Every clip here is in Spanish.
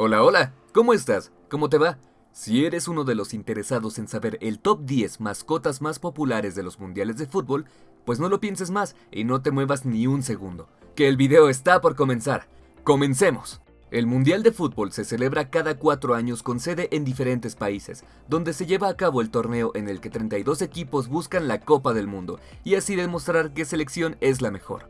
Hola, hola, ¿cómo estás? ¿Cómo te va? Si eres uno de los interesados en saber el top 10 mascotas más populares de los mundiales de fútbol, pues no lo pienses más y no te muevas ni un segundo, que el video está por comenzar. ¡Comencemos! El Mundial de Fútbol se celebra cada cuatro años con sede en diferentes países, donde se lleva a cabo el torneo en el que 32 equipos buscan la Copa del Mundo y así demostrar qué selección es la mejor.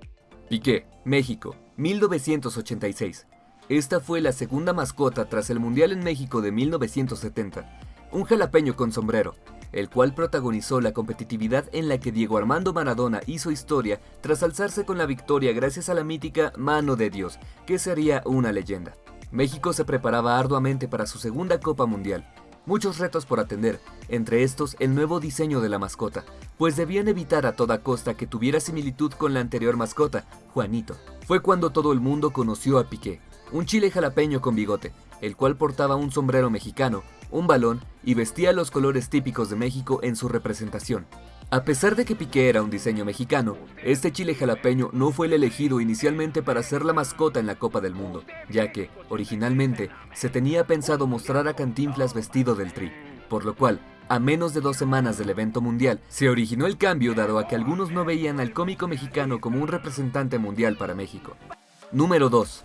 Piqué, México, 1986. Esta fue la segunda mascota tras el Mundial en México de 1970, un jalapeño con sombrero, el cual protagonizó la competitividad en la que Diego Armando Maradona hizo historia tras alzarse con la victoria gracias a la mítica Mano de Dios, que sería una leyenda. México se preparaba arduamente para su segunda Copa Mundial, muchos retos por atender, entre estos el nuevo diseño de la mascota, pues debían evitar a toda costa que tuviera similitud con la anterior mascota, Juanito. Fue cuando todo el mundo conoció a Piqué, un chile jalapeño con bigote, el cual portaba un sombrero mexicano, un balón y vestía los colores típicos de México en su representación. A pesar de que Piqué era un diseño mexicano, este chile jalapeño no fue el elegido inicialmente para ser la mascota en la Copa del Mundo, ya que, originalmente, se tenía pensado mostrar a Cantinflas vestido del tri, por lo cual, a menos de dos semanas del evento mundial, se originó el cambio dado a que algunos no veían al cómico mexicano como un representante mundial para México. Número 2.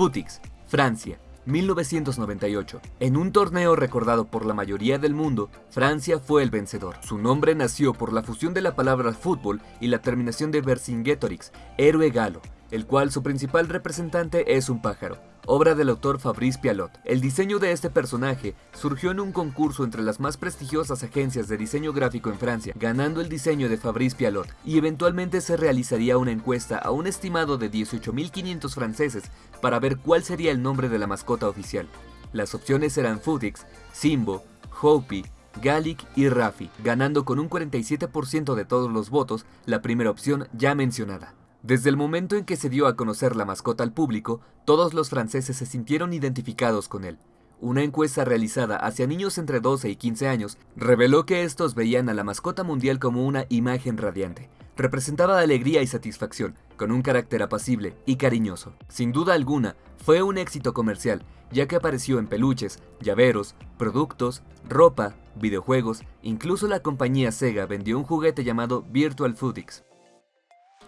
Futix, Francia, 1998. En un torneo recordado por la mayoría del mundo, Francia fue el vencedor. Su nombre nació por la fusión de la palabra fútbol y la terminación de Vercingetorix, héroe galo, el cual su principal representante es un pájaro, obra del autor Fabrice Pialot. El diseño de este personaje surgió en un concurso entre las más prestigiosas agencias de diseño gráfico en Francia, ganando el diseño de Fabrice Pialot, y eventualmente se realizaría una encuesta a un estimado de 18.500 franceses para ver cuál sería el nombre de la mascota oficial. Las opciones eran Futix, Simbo, Hopi, Gallic y Rafi, ganando con un 47% de todos los votos la primera opción ya mencionada. Desde el momento en que se dio a conocer la mascota al público, todos los franceses se sintieron identificados con él. Una encuesta realizada hacia niños entre 12 y 15 años reveló que estos veían a la mascota mundial como una imagen radiante. Representaba alegría y satisfacción, con un carácter apacible y cariñoso. Sin duda alguna, fue un éxito comercial, ya que apareció en peluches, llaveros, productos, ropa, videojuegos, incluso la compañía Sega vendió un juguete llamado Virtual Footix.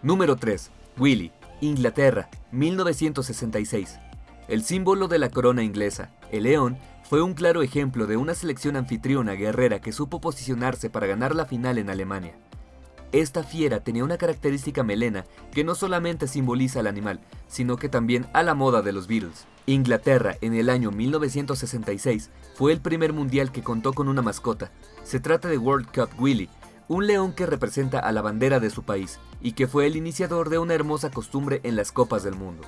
Número 3. Willy, Inglaterra, 1966. El símbolo de la corona inglesa, el león, fue un claro ejemplo de una selección anfitriona guerrera que supo posicionarse para ganar la final en Alemania. Esta fiera tenía una característica melena que no solamente simboliza al animal, sino que también a la moda de los Beatles. Inglaterra en el año 1966 fue el primer mundial que contó con una mascota. Se trata de World Cup Willy, un león que representa a la bandera de su país y que fue el iniciador de una hermosa costumbre en las copas del mundo.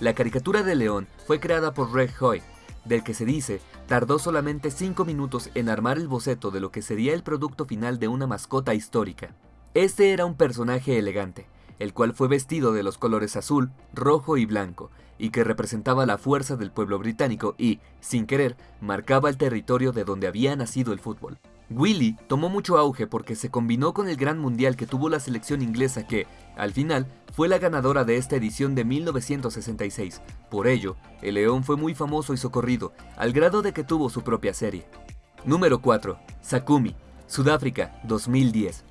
La caricatura de león fue creada por Greg Hoy, del que se dice tardó solamente 5 minutos en armar el boceto de lo que sería el producto final de una mascota histórica. Este era un personaje elegante, el cual fue vestido de los colores azul, rojo y blanco, y que representaba la fuerza del pueblo británico y, sin querer, marcaba el territorio de donde había nacido el fútbol. Willy tomó mucho auge porque se combinó con el gran mundial que tuvo la selección inglesa que, al final, fue la ganadora de esta edición de 1966. Por ello, el león fue muy famoso y socorrido, al grado de que tuvo su propia serie. Número 4. Sakumi, Sudáfrica, 2010.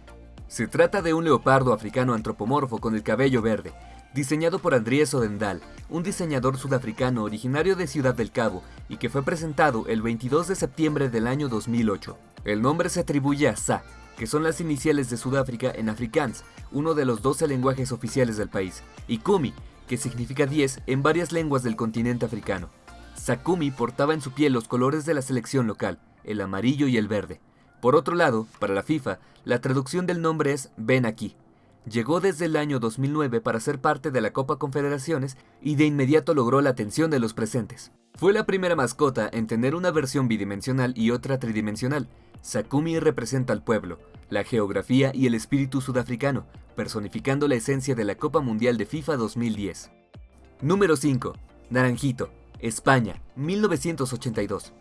Se trata de un leopardo africano antropomorfo con el cabello verde, diseñado por Andries Odendal, un diseñador sudafricano originario de Ciudad del Cabo y que fue presentado el 22 de septiembre del año 2008. El nombre se atribuye a Sa, que son las iniciales de Sudáfrica en Afrikaans, uno de los 12 lenguajes oficiales del país, y Kumi, que significa 10 en varias lenguas del continente africano. Sakumi portaba en su piel los colores de la selección local, el amarillo y el verde. Por otro lado, para la FIFA, la traducción del nombre es Ven aquí. Llegó desde el año 2009 para ser parte de la Copa Confederaciones y de inmediato logró la atención de los presentes. Fue la primera mascota en tener una versión bidimensional y otra tridimensional, Sakumi representa al pueblo, la geografía y el espíritu sudafricano, personificando la esencia de la Copa Mundial de FIFA 2010. Número 5. Naranjito, España, 1982.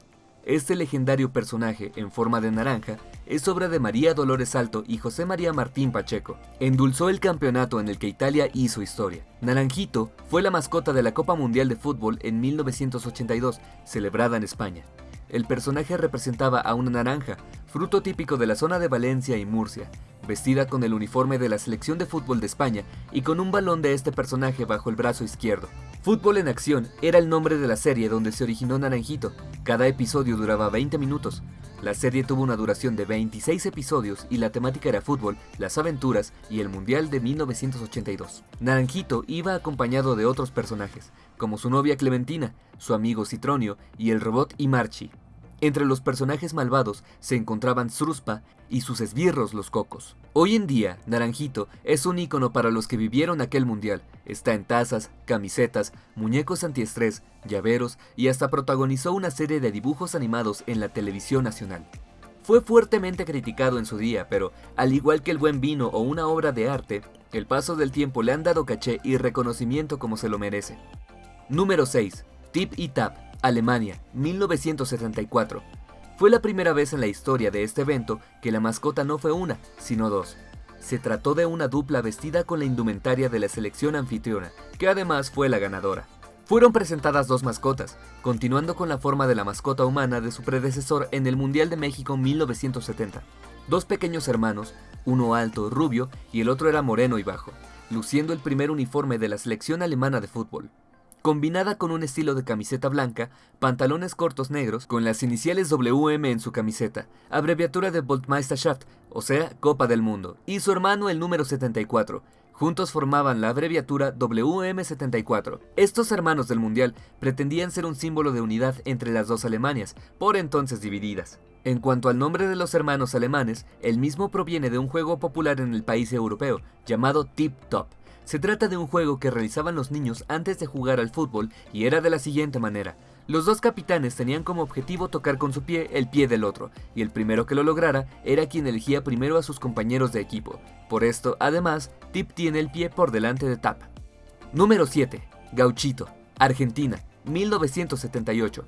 Este legendario personaje, en forma de naranja, es obra de María Dolores Alto y José María Martín Pacheco. Endulzó el campeonato en el que Italia hizo historia. Naranjito fue la mascota de la Copa Mundial de Fútbol en 1982, celebrada en España. El personaje representaba a una naranja, fruto típico de la zona de Valencia y Murcia, vestida con el uniforme de la selección de fútbol de España y con un balón de este personaje bajo el brazo izquierdo. Fútbol en Acción era el nombre de la serie donde se originó Naranjito. Cada episodio duraba 20 minutos. La serie tuvo una duración de 26 episodios y la temática era fútbol, las aventuras y el Mundial de 1982. Naranjito iba acompañado de otros personajes, como su novia Clementina, su amigo Citronio y el robot Imarchi. Entre los personajes malvados se encontraban Sruspa y sus esbirros los cocos. Hoy en día, Naranjito es un icono para los que vivieron aquel mundial. Está en tazas, camisetas, muñecos antiestrés, llaveros y hasta protagonizó una serie de dibujos animados en la televisión nacional. Fue fuertemente criticado en su día, pero al igual que el buen vino o una obra de arte, el paso del tiempo le han dado caché y reconocimiento como se lo merece. Número 6. Tip y Tap Alemania, 1974. Fue la primera vez en la historia de este evento que la mascota no fue una, sino dos. Se trató de una dupla vestida con la indumentaria de la selección anfitriona, que además fue la ganadora. Fueron presentadas dos mascotas, continuando con la forma de la mascota humana de su predecesor en el Mundial de México 1970. Dos pequeños hermanos, uno alto, rubio, y el otro era moreno y bajo, luciendo el primer uniforme de la selección alemana de fútbol combinada con un estilo de camiseta blanca, pantalones cortos negros con las iniciales WM en su camiseta, abreviatura de Voltmeisterschaft, o sea, Copa del Mundo, y su hermano el número 74. Juntos formaban la abreviatura WM74. Estos hermanos del Mundial pretendían ser un símbolo de unidad entre las dos Alemanias, por entonces divididas. En cuanto al nombre de los hermanos alemanes, el mismo proviene de un juego popular en el país europeo, llamado Tip Top, se trata de un juego que realizaban los niños antes de jugar al fútbol y era de la siguiente manera. Los dos capitanes tenían como objetivo tocar con su pie el pie del otro, y el primero que lo lograra era quien elegía primero a sus compañeros de equipo. Por esto, además, Tip tiene el pie por delante de Tap. Número 7. Gauchito, Argentina, 1978.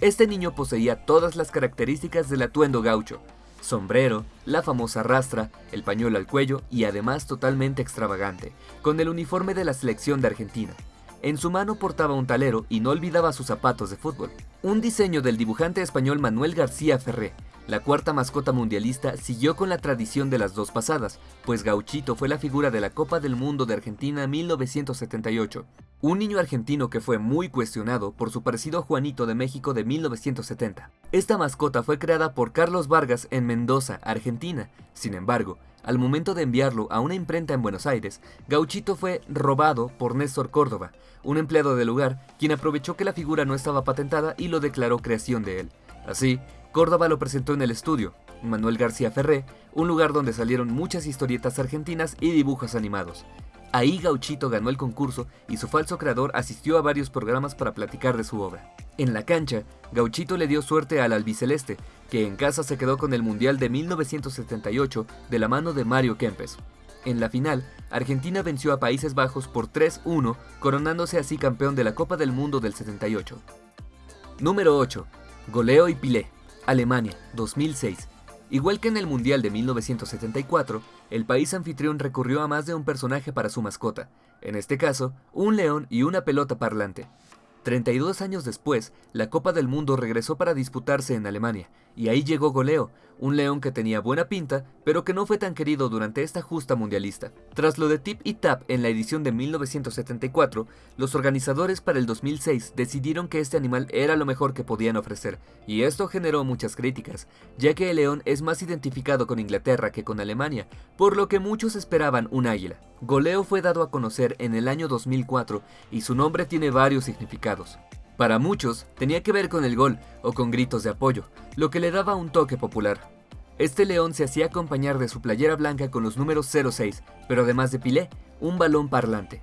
Este niño poseía todas las características del atuendo gaucho, sombrero, la famosa rastra, el pañuelo al cuello y además totalmente extravagante, con el uniforme de la selección de Argentina. En su mano portaba un talero y no olvidaba sus zapatos de fútbol. Un diseño del dibujante español Manuel García Ferré, la cuarta mascota mundialista siguió con la tradición de las dos pasadas, pues Gauchito fue la figura de la Copa del Mundo de Argentina 1978, un niño argentino que fue muy cuestionado por su parecido a Juanito de México de 1970. Esta mascota fue creada por Carlos Vargas en Mendoza, Argentina. Sin embargo, al momento de enviarlo a una imprenta en Buenos Aires, Gauchito fue robado por Néstor Córdoba, un empleado del lugar, quien aprovechó que la figura no estaba patentada y lo declaró creación de él. Así, Córdoba lo presentó en el estudio, Manuel García Ferré, un lugar donde salieron muchas historietas argentinas y dibujos animados. Ahí Gauchito ganó el concurso y su falso creador asistió a varios programas para platicar de su obra. En la cancha, Gauchito le dio suerte al albiceleste, que en casa se quedó con el Mundial de 1978 de la mano de Mario Kempes. En la final, Argentina venció a Países Bajos por 3-1, coronándose así campeón de la Copa del Mundo del 78. Número 8. Goleo y Pilé. Alemania, 2006. Igual que en el Mundial de 1974, el país anfitrión recurrió a más de un personaje para su mascota, en este caso, un león y una pelota parlante. 32 años después, la Copa del Mundo regresó para disputarse en Alemania, y ahí llegó Goleo, un león que tenía buena pinta, pero que no fue tan querido durante esta justa mundialista. Tras lo de Tip y Tap en la edición de 1974, los organizadores para el 2006 decidieron que este animal era lo mejor que podían ofrecer, y esto generó muchas críticas, ya que el león es más identificado con Inglaterra que con Alemania, por lo que muchos esperaban un águila. Goleo fue dado a conocer en el año 2004 y su nombre tiene varios significados. Para muchos, tenía que ver con el gol o con gritos de apoyo, lo que le daba un toque popular. Este león se hacía acompañar de su playera blanca con los números 06, pero además de Pilé, un balón parlante.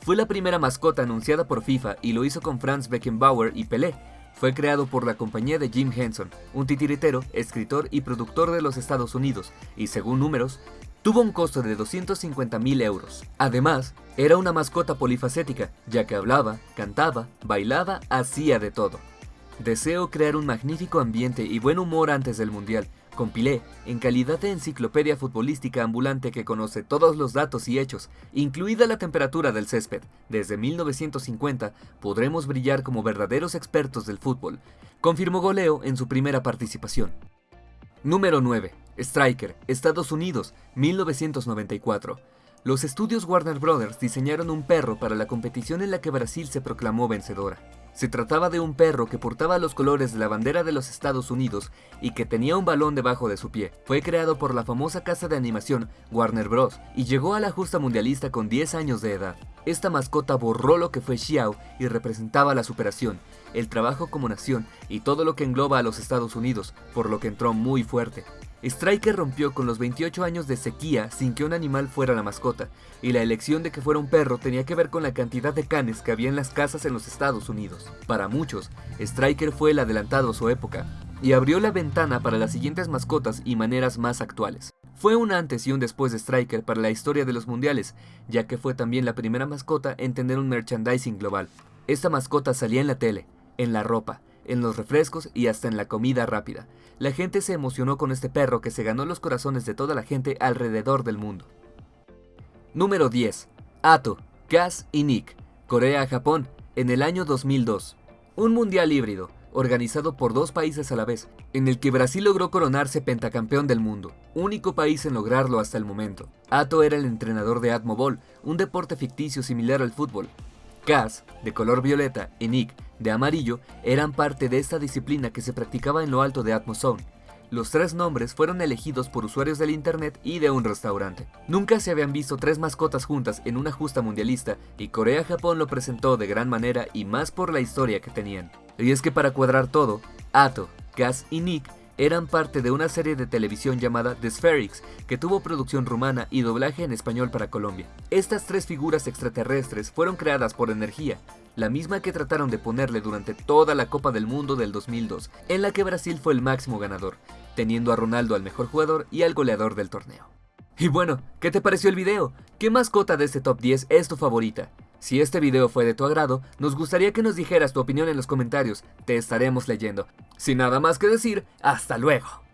Fue la primera mascota anunciada por FIFA y lo hizo con Franz Beckenbauer y Pelé. Fue creado por la compañía de Jim Henson, un titiritero, escritor y productor de los Estados Unidos, y según números, tuvo un costo de 250 mil euros. Además, era una mascota polifacética, ya que hablaba, cantaba, bailaba, hacía de todo. Deseo crear un magnífico ambiente y buen humor antes del Mundial. Compilé, en calidad de enciclopedia futbolística ambulante que conoce todos los datos y hechos, incluida la temperatura del césped, desde 1950 podremos brillar como verdaderos expertos del fútbol, confirmó Goleo en su primera participación. Número 9. Striker, Estados Unidos, 1994. Los estudios Warner Brothers diseñaron un perro para la competición en la que Brasil se proclamó vencedora. Se trataba de un perro que portaba los colores de la bandera de los Estados Unidos y que tenía un balón debajo de su pie. Fue creado por la famosa casa de animación Warner Bros. y llegó a la justa mundialista con 10 años de edad. Esta mascota borró lo que fue Xiao y representaba la superación, el trabajo como nación y todo lo que engloba a los Estados Unidos, por lo que entró muy fuerte. Striker rompió con los 28 años de sequía sin que un animal fuera la mascota, y la elección de que fuera un perro tenía que ver con la cantidad de canes que había en las casas en los Estados Unidos. Para muchos, Striker fue el adelantado a su época, y abrió la ventana para las siguientes mascotas y maneras más actuales. Fue un antes y un después de Striker para la historia de los mundiales, ya que fue también la primera mascota en tener un merchandising global. Esta mascota salía en la tele, en la ropa, en los refrescos y hasta en la comida rápida. La gente se emocionó con este perro que se ganó los corazones de toda la gente alrededor del mundo. Número 10. Ato, Kaz y Nick, Corea-Japón, en el año 2002. Un mundial híbrido, organizado por dos países a la vez, en el que Brasil logró coronarse pentacampeón del mundo, único país en lograrlo hasta el momento. Ato era el entrenador de Atmobol, un deporte ficticio similar al fútbol. Kaz, de color violeta, y Nick, de amarillo eran parte de esta disciplina que se practicaba en lo alto de Atmozone. Los tres nombres fueron elegidos por usuarios del internet y de un restaurante. Nunca se habían visto tres mascotas juntas en una justa mundialista y Corea-Japón lo presentó de gran manera y más por la historia que tenían. Y es que para cuadrar todo, Ato, Gas y Nick eran parte de una serie de televisión llamada The Spherix, que tuvo producción rumana y doblaje en español para Colombia. Estas tres figuras extraterrestres fueron creadas por Energía, la misma que trataron de ponerle durante toda la Copa del Mundo del 2002, en la que Brasil fue el máximo ganador, teniendo a Ronaldo al mejor jugador y al goleador del torneo. Y bueno, ¿qué te pareció el video? ¿Qué mascota de este top 10 es tu favorita? Si este video fue de tu agrado, nos gustaría que nos dijeras tu opinión en los comentarios, te estaremos leyendo. Sin nada más que decir, hasta luego.